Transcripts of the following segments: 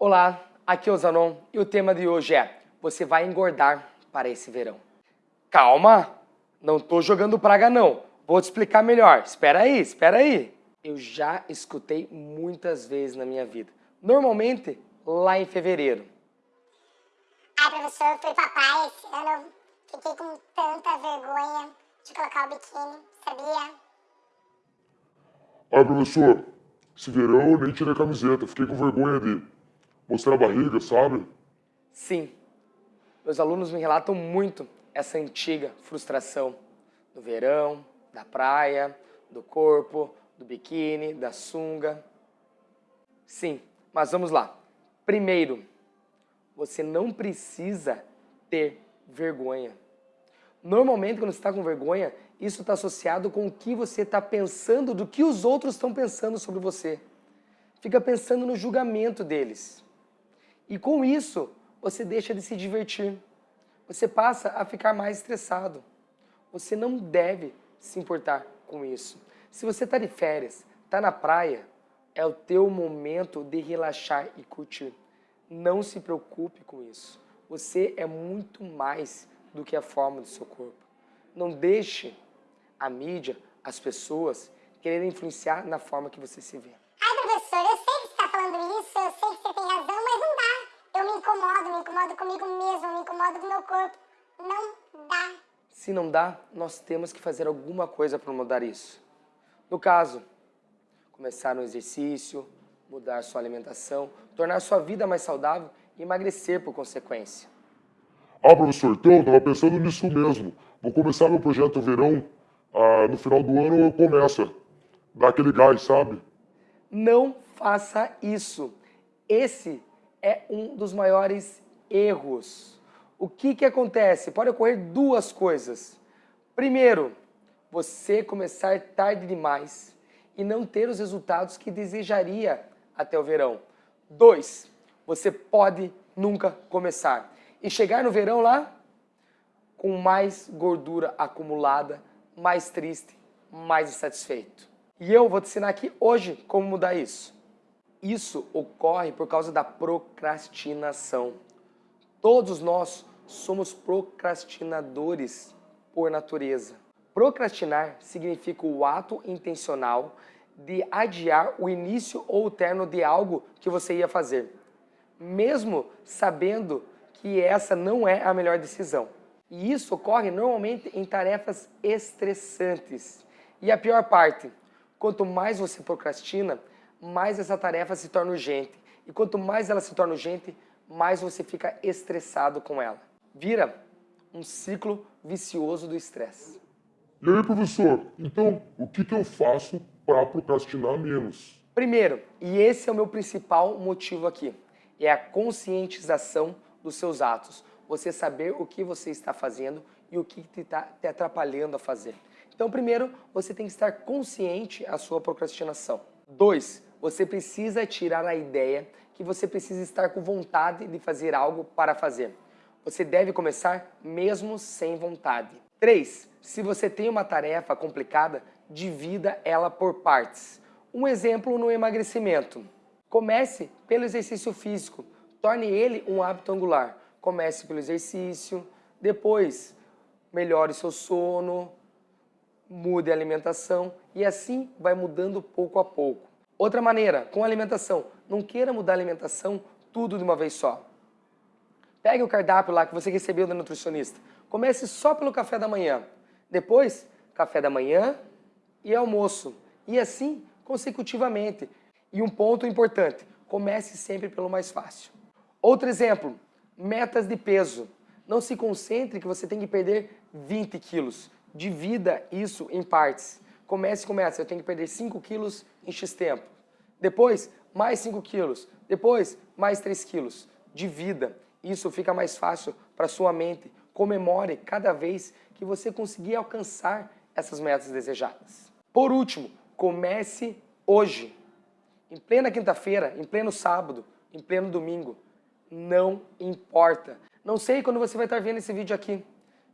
Olá, aqui é o Zanon e o tema de hoje é Você vai engordar para esse verão. Calma, não tô jogando praga não, vou te explicar melhor. Espera aí, espera aí. Eu já escutei muitas vezes na minha vida, normalmente lá em fevereiro. Ai, professor, fui pra praia esse ano, fiquei com tanta vergonha de colocar o biquíni, sabia? Ai, professor, esse verão eu nem tirei a camiseta, fiquei com vergonha de mostrar a barriga, sabe? Sim, meus alunos me relatam muito essa antiga frustração do verão, da praia, do corpo, do biquíni, da sunga. Sim, mas vamos lá. Primeiro, você não precisa ter vergonha. Normalmente, quando você está com vergonha, isso está associado com o que você está pensando, do que os outros estão pensando sobre você. Fica pensando no julgamento deles. E com isso, você deixa de se divertir. Você passa a ficar mais estressado. Você não deve se importar com isso. Se você está de férias, está na praia, é o teu momento de relaxar e curtir. Não se preocupe com isso. Você é muito mais do que a forma do seu corpo. Não deixe a mídia, as pessoas, quererem influenciar na forma que você se vê. Ai, professor, eu sei que você está falando isso, eu sei que você tem razão, mas não dá. Eu me incomodo, me incomodo comigo mesmo, me incomodo com o meu corpo. Não dá. Se não dá, nós temos que fazer alguma coisa para mudar isso. No caso, começar no exercício, mudar sua alimentação, tornar sua vida mais saudável e emagrecer por consequência. Ah, professor, então, eu tava pensando nisso mesmo. Vou começar meu projeto verão, ah, no final do ano eu começo. Dá aquele gás, sabe? Não faça isso. Esse é um dos maiores erros. O que, que acontece? Pode ocorrer duas coisas. Primeiro, você começar tarde demais e não ter os resultados que desejaria até o verão. Dois, você pode nunca começar e chegar no verão lá com mais gordura acumulada, mais triste, mais insatisfeito. E eu vou te ensinar aqui hoje como mudar isso. Isso ocorre por causa da procrastinação. Todos nós somos procrastinadores por natureza. Procrastinar significa o ato intencional de adiar o início ou o término de algo que você ia fazer, mesmo sabendo que essa não é a melhor decisão. E isso ocorre normalmente em tarefas estressantes. E a pior parte, quanto mais você procrastina, mais essa tarefa se torna urgente. E quanto mais ela se torna urgente, mais você fica estressado com ela. Vira um ciclo vicioso do estresse. E aí, professor, então o que, que eu faço para procrastinar menos? Primeiro, e esse é o meu principal motivo aqui, é a conscientização dos seus atos. Você saber o que você está fazendo e o que está te atrapalhando a fazer. Então, primeiro, você tem que estar consciente a sua procrastinação. Dois, você precisa tirar a ideia que você precisa estar com vontade de fazer algo para fazer. Você deve começar mesmo sem vontade. 3. Se você tem uma tarefa complicada, divida ela por partes. Um exemplo no emagrecimento. Comece pelo exercício físico, torne ele um hábito angular. Comece pelo exercício, depois melhore seu sono, mude a alimentação e assim vai mudando pouco a pouco. Outra maneira, com a alimentação, não queira mudar a alimentação tudo de uma vez só. Pegue o cardápio lá que você recebeu da nutricionista. Comece só pelo café da manhã. Depois, café da manhã e almoço. E assim, consecutivamente. E um ponto importante, comece sempre pelo mais fácil. Outro exemplo, metas de peso. Não se concentre que você tem que perder 20 quilos. Divida isso em partes. Comece com metas, eu tenho que perder 5 quilos em X tempo. Depois, mais 5 quilos. Depois, mais 3 quilos. Divida. Isso fica mais fácil para sua mente. Comemore cada vez que você conseguir alcançar essas metas desejadas. Por último, comece hoje. Em plena quinta-feira, em pleno sábado, em pleno domingo. Não importa. Não sei quando você vai estar vendo esse vídeo aqui.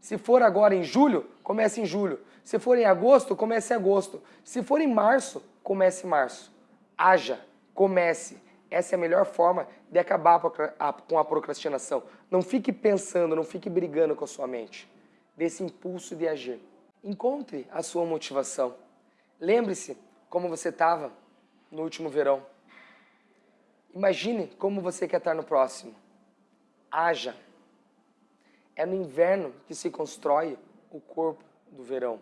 Se for agora em julho, comece em julho. Se for em agosto, comece em agosto. Se for em março, comece em março. Haja, comece. Essa é a melhor forma de acabar com a procrastinação. Não fique pensando, não fique brigando com a sua mente. Desse impulso de agir. Encontre a sua motivação. Lembre-se como você estava no último verão. Imagine como você quer estar no próximo. Haja. É no inverno que se constrói o corpo do verão.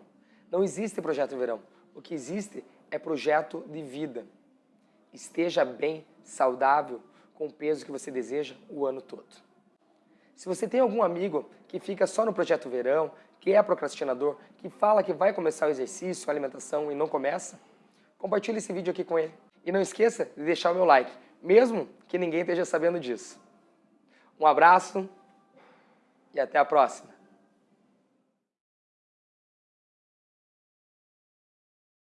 Não existe projeto verão. O que existe é projeto de vida. Esteja bem, saudável, com o peso que você deseja o ano todo. Se você tem algum amigo que fica só no projeto verão, que é procrastinador, que fala que vai começar o exercício, a alimentação e não começa, compartilhe esse vídeo aqui com ele. E não esqueça de deixar o meu like, mesmo que ninguém esteja sabendo disso. Um abraço e até a próxima.